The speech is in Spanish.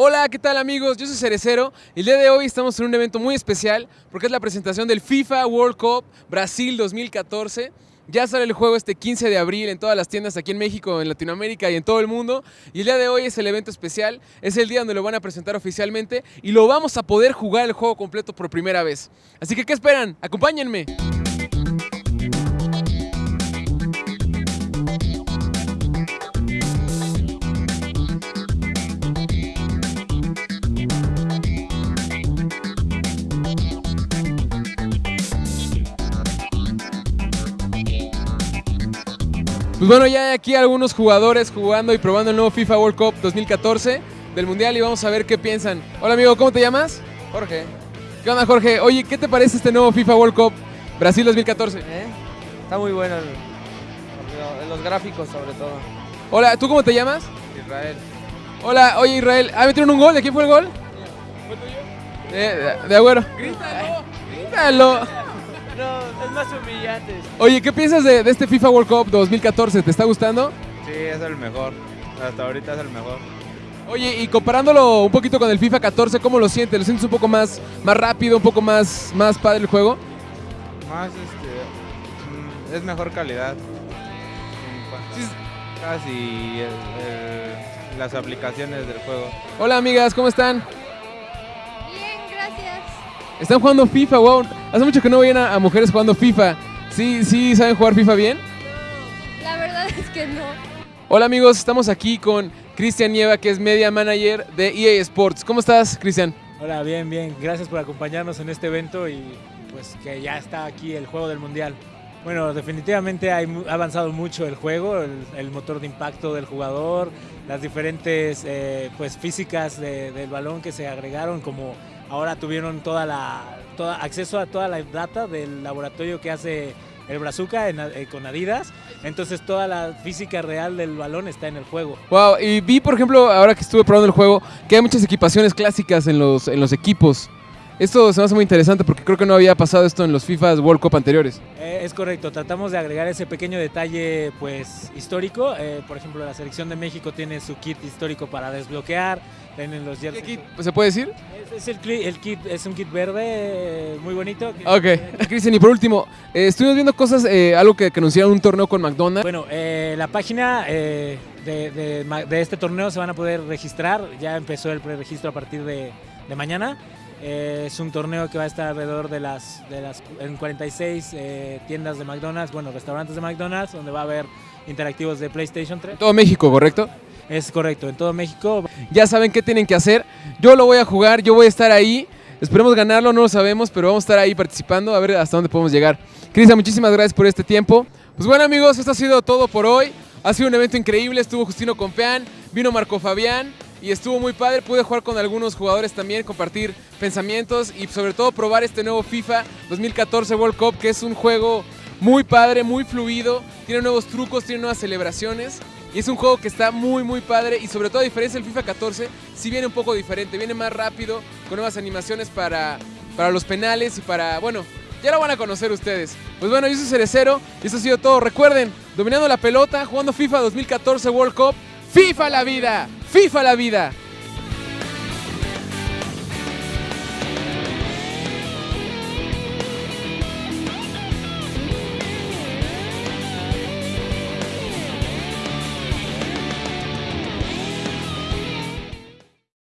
Hola, ¿qué tal amigos? Yo soy Cerecero el día de hoy estamos en un evento muy especial porque es la presentación del FIFA World Cup Brasil 2014. Ya sale el juego este 15 de abril en todas las tiendas aquí en México, en Latinoamérica y en todo el mundo. Y el día de hoy es el evento especial, es el día donde lo van a presentar oficialmente y lo vamos a poder jugar el juego completo por primera vez. Así que, ¿qué esperan? Acompáñenme. Pues bueno, ya hay aquí algunos jugadores jugando y probando el nuevo FIFA World Cup 2014 del Mundial y vamos a ver qué piensan. Hola amigo, ¿cómo te llamas? Jorge. ¿Qué onda Jorge? Oye, ¿qué te parece este nuevo FIFA World Cup Brasil 2014? ¿Eh? Está muy bueno el- los gráficos sobre todo. Hola, ¿tú cómo te llamas? Israel. Hola, oye Israel, ¿ah, metieron un gol? ¿De quién fue el gol? De, de, de Agüero. Grítalo, grítalo. No, es más humillante. Oye, ¿qué piensas de, de este FIFA World Cup 2014? ¿Te está gustando? Sí, es el mejor. Hasta ahorita es el mejor. Oye, y comparándolo un poquito con el FIFA 14, ¿cómo lo sientes? ¿Lo sientes un poco más, más rápido, un poco más, más padre el juego? Más este. mm, Es mejor calidad. Sí. el- el- las aplicaciones del juego. Hola amigas, ¿cómo están? Están jugando FIFA, wow. Hace mucho que no veían a, a mujeres jugando FIFA. ¿Sí, sí saben jugar FIFA bien? La verdad es que no. Hola amigos, estamos aquí con Cristian Nieva, que es Media Manager de EA Sports. ¿Cómo estás, Cristian? Hola, bien, bien. Gracias por acompañarnos en este evento y pues que ya está aquí el juego del mundial. Bueno, definitivamente ha avanzado mucho el juego, el, el motor de impacto del jugador, las diferentes eh, pues físicas de- del balón que se agregaron, como ahora tuvieron toda la toda, acceso a toda la data del laboratorio que hace el Brazuca en- eh, con Adidas. Entonces toda la física real del balón está en el juego. Wow, y vi, por ejemplo, ahora que estuve probando el juego, que hay muchas equipaciones clásicas en los, en los equipos. Esto se me hace muy interesante porque creo que no había pasado esto en los FIFA World Cup anteriores. Eh, es correcto, tratamos de agregar ese pequeño detalle pues histórico. Eh, por ejemplo, la selección de México tiene su kit histórico para desbloquear, tienen los ¿Qué kit ¿Se puede decir? Es, es el, el kit, es un kit verde eh, muy bonito. Ok. Cristian, y por último, eh, estuvimos viendo cosas, eh, algo que, que anunciaron un torneo con McDonald's. Bueno, eh, la página de, de de este torneo se van a poder registrar. Ya empezó el preregistro a partir de, de mañana. Eh, es un torneo que va a estar alrededor de las, de las en 46 eh, tiendas de McDonald's, bueno, restaurantes de McDonald's, donde va a haber interactivos de PlayStation 3. Todo México, ¿correcto? Es correcto, en todo México. Ya saben qué tienen que hacer. Yo lo voy a jugar, yo voy a estar ahí. Esperemos ganarlo, no lo sabemos, pero vamos a estar ahí participando a ver hasta dónde podemos llegar. Cristian, muchísimas gracias por este tiempo. Pues bueno amigos, esto ha sido todo por hoy. Ha sido un evento increíble, estuvo Justino Compeán, vino Marco Fabián y estuvo muy padre. Pude jugar con algunos jugadores también, compartir pensamientos y sobre todo probar este nuevo FIFA 2014 World Cup, que es un juego muy padre, muy fluido, tiene nuevos trucos, tiene nuevas celebraciones. Y es un juego que está muy muy padre y sobre todo a diferencia del FIFA 14, sí viene un poco diferente, viene más rápido, con nuevas animaciones para, para los penales y para, bueno, ya lo van a conocer ustedes. Pues bueno, yo soy Cerecero y eso ha sido todo. Recuerden, dominando la pelota, jugando FIFA 2014 World Cup, FIFA la vida, FIFA la vida.